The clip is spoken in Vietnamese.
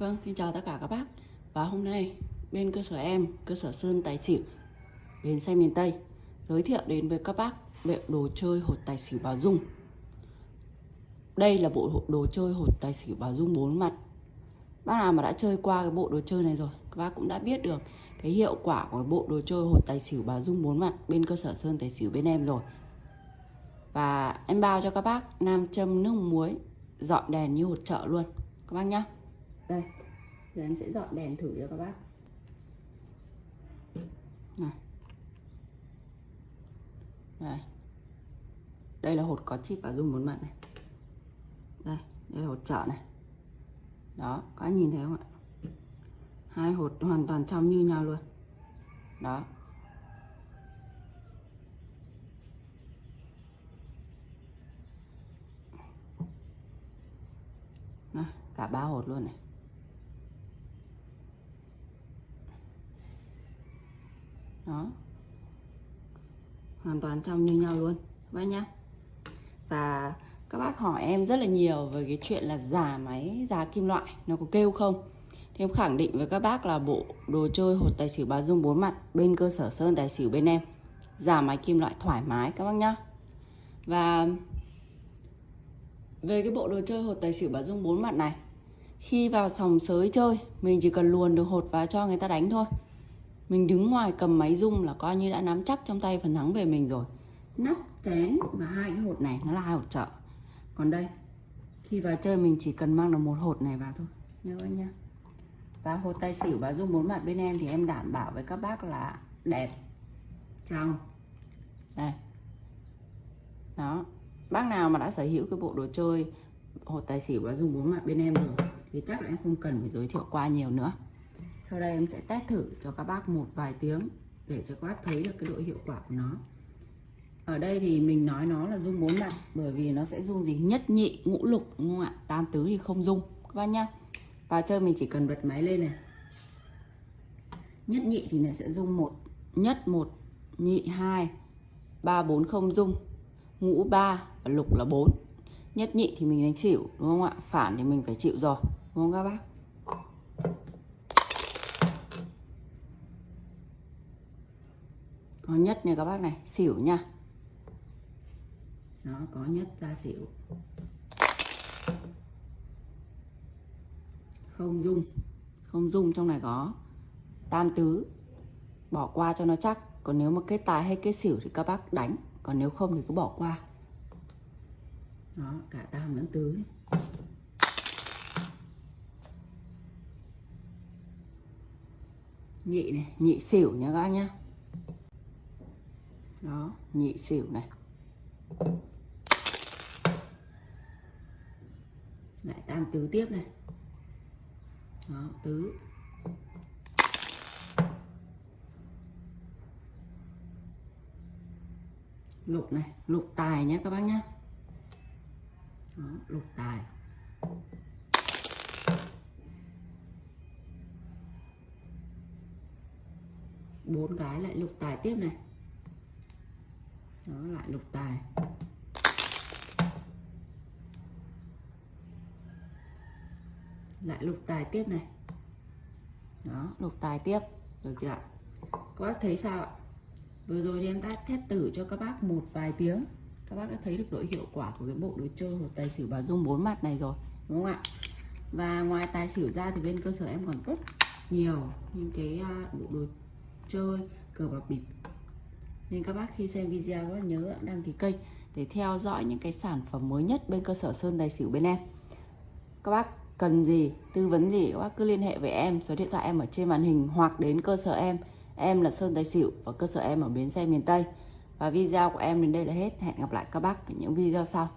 Vâng, xin chào tất cả các bác. Và hôm nay bên cơ sở em, cơ sở Sơn Tài Xỉu Bến xe miền Tây Giới thiệu đến với các bác bộ đồ chơi hột tài xỉu Bảo Dung. Đây là bộ đồ chơi hột tài xỉu Bảo Dung bốn mặt. Bác nào mà đã chơi qua cái bộ đồ chơi này rồi Các bác cũng đã biết được cái hiệu quả của bộ đồ chơi hột tài xỉu Bảo Dung bốn mặt Bên cơ sở Sơn Tài Xỉu bên em rồi. Và em bao cho các bác nam châm nước muối Dọn đèn như hột chợ luôn. Các bác nhá đây giờ em sẽ dọn đèn thử cho các bác. Này. Đây. Đây là hột có chip và dung bốn mặt này. Đây đây là hột trợ này. Đó có nhìn thấy không ạ? Hai hột hoàn toàn trong như nhau luôn. Đó. Cả ba hột luôn này. Đó. Hoàn toàn trong như nhau luôn bác nhá. Và các bác hỏi em rất là nhiều về cái chuyện là giả máy giả kim loại, nó có kêu không? Thì em khẳng định với các bác là bộ đồ chơi hột tài xỉu bà dung bốn mặt bên cơ sở sơn tài xỉu bên em giả máy kim loại thoải mái, các bác nhá. Và về cái bộ đồ chơi hột tài xỉu bà dung bốn mặt này, khi vào sòng sới chơi, mình chỉ cần luồn được hột vào cho người ta đánh thôi mình đứng ngoài cầm máy rung là coi như đã nắm chắc trong tay phần thắng về mình rồi. Nắp, chén và hai cái hột này, nó là hai hột trợ còn đây, khi vào chơi mình chỉ cần mang được một hột này vào thôi. Nhớ anh nhá. Và hột tay xỉu và dung bốn mặt bên em thì em đảm bảo với các bác là đẹp. Trong đây. Đó. Bác nào mà đã sở hữu cái bộ đồ chơi hột tài xỉu và dung bốn mặt bên em rồi thì chắc là em không cần phải giới thiệu qua nhiều nữa sau đây em sẽ test thử cho các bác một vài tiếng để cho các bác thấy được cái độ hiệu quả của nó. Ở đây thì mình nói nó là dung bốn mặt bởi vì nó sẽ dung gì? Nhất nhị, ngũ lục, đúng không ạ? Tam tứ thì không dung. Các bác nhá. Và chơi mình chỉ cần bật máy lên này. Nhất nhị thì này sẽ dung một, nhất một, nhị, hai, ba, bốn không dung. Ngũ, ba và lục là bốn. Nhất nhị thì mình đánh chịu đúng không ạ? Phản thì mình phải chịu rồi, đúng không các bác? Có nhất này các bác này, xỉu nha. Nó có nhất ra xỉu. Không dung không dung trong này có tam tứ. Bỏ qua cho nó chắc, còn nếu mà kết tài hay kết xỉu thì các bác đánh, còn nếu không thì cứ bỏ qua. Đó, cả tam lẫn tứ nhị này, nhị xỉu nha các bác nhá đó nhị xỉu này. Lại tam tứ tiếp này. Đó tứ. Lục này lục tài nhé các bác nhé đó, lục tài. Bốn cái lại lục tài tiếp này đó lại lục tài. Lại lục tài tiếp này. Đó, lục tài tiếp. Được chưa ạ? Các bác thấy sao ạ? Vừa rồi thì em đã test thử cho các bác một vài tiếng. Các bác đã thấy được độ hiệu quả của cái bộ đồ chơi hoặc tài xỉu bà dung bốn mặt này rồi, đúng không ạ? Và ngoài tài xỉu ra thì bên cơ sở em còn rất nhiều những cái à, bộ đồ chơi, cờ bạc bịp nên các bác khi xem video các bác nhớ đăng ký kênh để theo dõi những cái sản phẩm mới nhất bên cơ sở Sơn Tài Xỉu bên em. Các bác cần gì, tư vấn gì, các bác cứ liên hệ với em, số điện thoại em ở trên màn hình hoặc đến cơ sở em. Em là Sơn Tài Xỉu và cơ sở em ở bến xe miền Tây. Và video của em đến đây là hết. Hẹn gặp lại các bác ở những video sau.